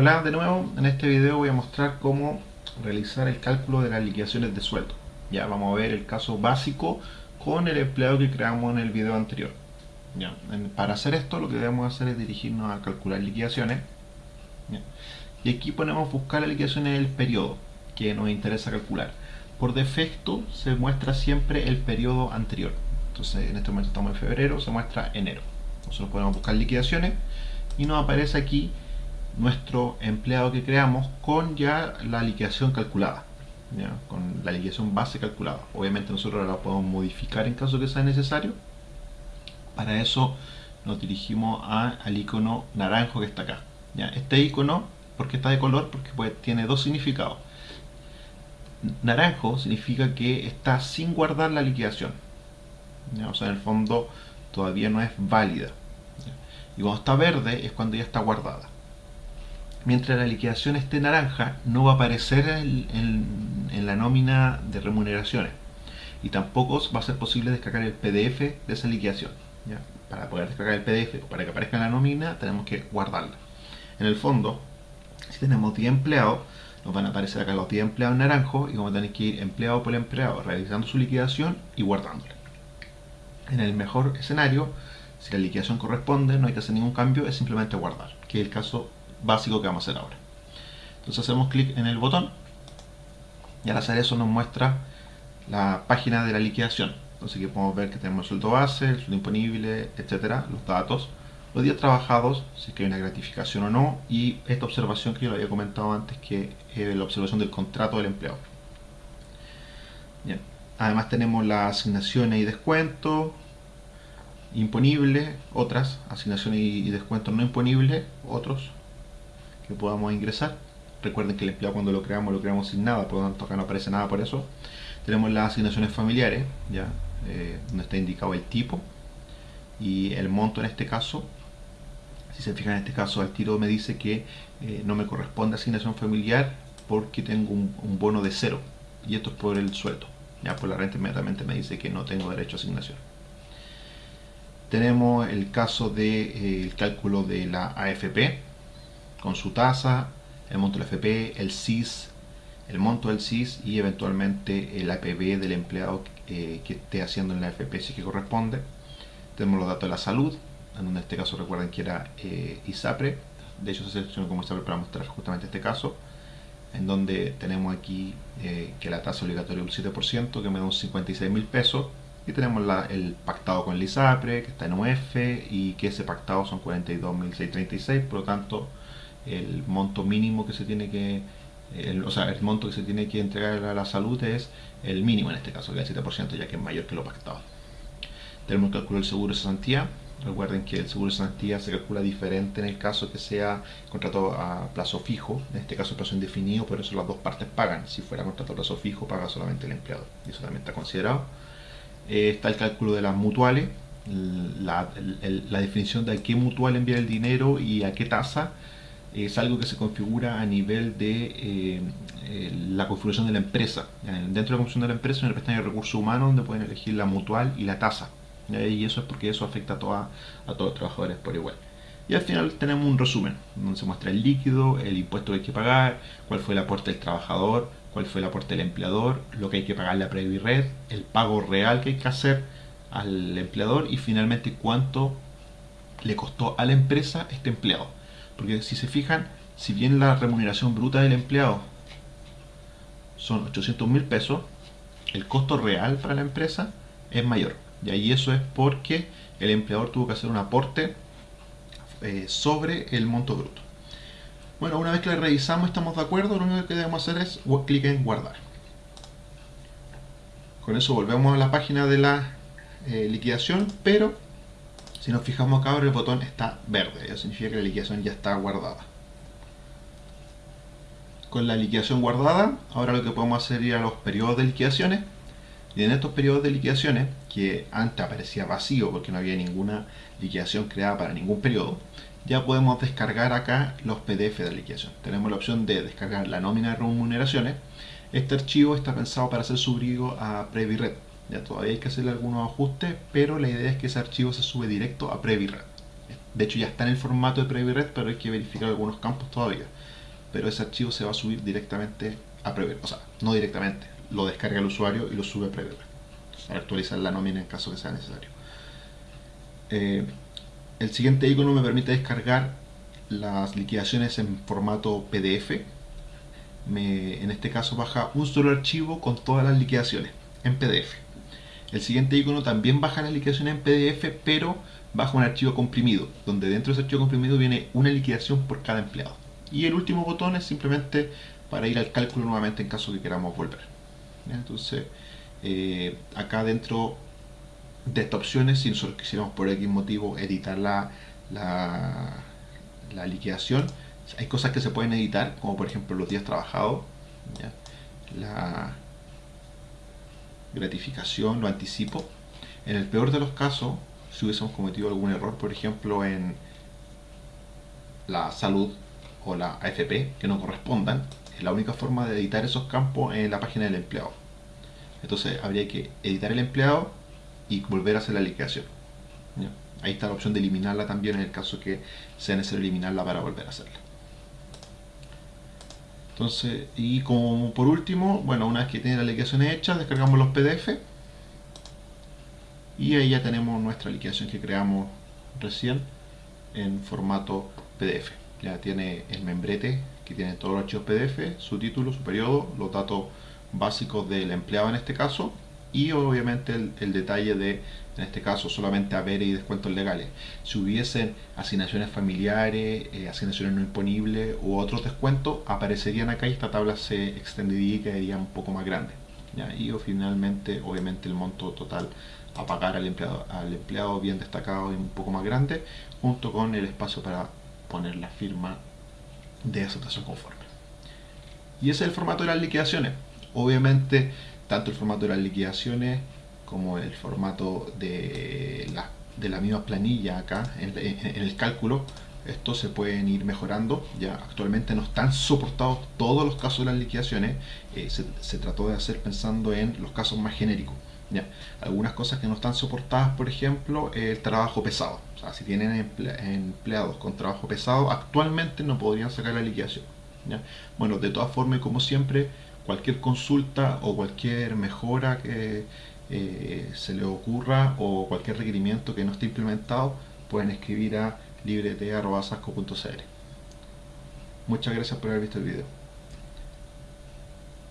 Hola de nuevo, en este video voy a mostrar cómo realizar el cálculo de las liquidaciones de sueldo. Ya vamos a ver el caso básico con el empleado que creamos en el video anterior. Ya, para hacer esto lo que debemos hacer es dirigirnos a calcular liquidaciones. Y aquí ponemos buscar la liquidación en el periodo que nos interesa calcular. Por defecto se muestra siempre el periodo anterior. Entonces en este momento estamos en febrero, se muestra enero. Nosotros podemos buscar liquidaciones y nos aparece aquí nuestro empleado que creamos con ya la liquidación calculada con la liquidación base calculada. Obviamente nosotros la podemos modificar en caso que sea necesario. Para eso nos dirigimos al icono naranjo que está acá ¿ya? este icono, porque está de color? porque pues, tiene dos significados. Naranjo significa que está sin guardar la liquidación o sea en el fondo todavía no es válida y cuando está verde es cuando ya está guardada mientras la liquidación esté naranja, no va a aparecer en, la nómina de remuneraciones. Y tampoco va a ser posible descargar el PDF de esa liquidación. Para poder descargar el PDF o para que aparezca en la nómina, tenemos que guardarla. En el fondo, si tenemos 10 empleados, nos van a aparecer acá los 10 empleados naranjo y vamos a tener que ir empleado por empleado realizando su liquidación y guardándola. En el mejor escenario, si la liquidación corresponde, no hay que hacer ningún cambio, es simplemente guardar, que es el caso básico que vamos a hacer ahora. Entonces hacemos clic en el botón y al hacer eso nos muestra la página de la liquidación. Entonces aquí podemos ver que tenemos el sueldo base, el sueldo imponible, etcétera, los datos, los días trabajados, si es que hay una gratificación o no, y esta observación que yo lo había comentado antes, que es la observación del contrato del empleado. Bien. Además tenemos las asignaciones y descuentos, imponibles, otras, asignaciones y descuentos no imponibles, otros, podamos ingresar. Recuerden que el empleado cuando lo creamos lo creamos sin nada, por lo tanto acá no aparece nada por eso. Tenemos las asignaciones familiares, ya eh, donde está indicado el tipo y el monto en este caso. Si se fijan en este caso al tiro me dice que eh, no me corresponde asignación familiar porque tengo un, bono de cero y esto es por el sueldo. Ya por la renta inmediatamente me dice que no tengo derecho a asignación. Tenemos el caso del de, cálculo de la AFP, con su tasa, el monto del FP, el CIS, el monto del CIS y eventualmente el APB del empleado eh, que esté haciendo en la FP si que corresponde. Tenemos los datos de la salud, en este caso recuerden que era eh, ISAPRE, de hecho se seleccionó como ISAPRE para mostrar justamente este caso, en donde tenemos aquí eh, que la tasa obligatoria es un 7%, que me da un 56 mil pesos, y tenemos el pactado con el ISAPRE, que está en UF, y que ese pactado son 42.636, por lo tanto el monto mínimo que se tiene que o sea, el monto que se tiene que entregar a la salud es el mínimo en este caso, que es el 7%, ya que es mayor que lo pactado. Tenemos el cálculo del seguro de cesantía. Recuerden que el seguro de cesantía se calcula diferente en el caso que sea contrato a plazo fijo, en este caso plazo indefinido, por eso las dos partes pagan. Si fuera contrato a plazo fijo, paga solamente el empleado, y eso también está considerado. Eh, está el cálculo de las mutuales, la, la definición de a qué mutual enviar el dinero y a qué tasa es algo que se configura a nivel de eh, eh, la configuración de la empresa. Dentro de la configuración de la empresa, en el pestaña de recursos humanos, donde pueden elegir la mutual y la tasa. Y eso es porque eso afecta a, toda, a todos los trabajadores por igual. Y al final tenemos un resumen, donde se muestra el líquido, el impuesto que hay que pagar, cuál fue el aporte del trabajador, cuál fue el aporte del empleador, lo que hay que pagarle a Red, el pago real que hay que hacer al empleador y finalmente cuánto le costó a la empresa este empleado. Porque si se fijan, si bien la remuneración bruta del empleado son 800 mil pesos, el costo real para la empresa es mayor. Y ahí eso es porque el empleador tuvo que hacer un aporte eh, sobre el monto bruto. Bueno, una vez que le revisamos estamos de acuerdo, lo único que debemos hacer es clic en guardar. Con eso volvemos a la página de la eh, liquidación, pero si nos fijamos acá ahora el botón está verde, eso significa que la liquidación ya está guardada. Con la liquidación guardada, ahora lo que podemos hacer es ir a los periodos de liquidaciones y en estos periodos de liquidaciones, que antes aparecía vacío porque no había ninguna liquidación creada para ningún periodo, ya podemos descargar acá los PDF de liquidación. Tenemos la opción de descargar la nómina de remuneraciones. Este archivo está pensado para ser subido a PreviRed ya todavía hay que hacerle algunos ajustes, pero la idea es que ese archivo se sube directo a PreviRed. De hecho ya está en el formato de PreviRed, pero hay que verificar algunos campos todavía. Pero ese archivo se va a subir directamente a PreviRed. O sea, no directamente. Lo descarga el usuario y lo sube a PreviRed. Para actualizar la nómina en caso que sea necesario. Eh, el siguiente icono me permite descargar las liquidaciones en formato PDF. en este caso baja un solo archivo con todas las liquidaciones en PDF. El siguiente icono también baja las liquidaciones en PDF, pero baja un archivo comprimido, donde dentro de ese archivo comprimido viene una liquidación por cada empleado. Y el último botón es simplemente para ir al cálculo nuevamente en caso que queramos volver. Entonces, eh, acá dentro de estas opciones, si nosotros quisiéramos por X motivo editar la, la, liquidación, hay cosas que se pueden editar, como por ejemplo los días trabajados, la gratificación, lo anticipo. En el peor de los casos, si hubiésemos cometido algún error, por ejemplo en la salud o la AFP que no correspondan, la única forma de editar esos campos en la página del empleado. Entonces habría que editar el empleado y volver a hacer la liquidación. Ahí está la opción de eliminarla también en el caso que sea necesario eliminarla para volver a hacerla. Entonces, y como por último, bueno, una vez que tiene la liquidación hecha, descargamos los PDF y ahí ya tenemos nuestra liquidación que creamos recién en formato PDF. Ya tiene el membrete que tiene todos los archivos PDF, su título, su periodo, los datos básicos del empleado en este caso y obviamente el, detalle de, en este caso, solamente haber y descuentos legales. Si hubiesen asignaciones familiares, eh, asignaciones no imponibles u otros descuentos, aparecerían acá y esta tabla se extendería y quedaría un poco más grande. Y finalmente, obviamente, el monto total a pagar al empleado, al empleado bien destacado y un poco más grande, junto con el espacio para poner la firma de aceptación conforme. Y ese es el formato de las liquidaciones. Obviamente, tanto el formato de las liquidaciones como el formato de la, de la misma planilla acá en, el cálculo, estos se pueden ir mejorando. Ya actualmente no están soportados todos los casos de las liquidaciones. Eh, se, trató de hacer pensando en los casos más genéricos. ¿ya? Algunas cosas que no están soportadas, por ejemplo, el trabajo pesado. O sea, si tienen empleados con trabajo pesado, actualmente no podrían sacar la liquidación. Bueno, de todas formas, como siempre, cualquier consulta o cualquier mejora que eh, se le ocurra o cualquier requerimiento que no esté implementado, pueden escribir a librete.sasco.cl. Muchas gracias por haber visto el video.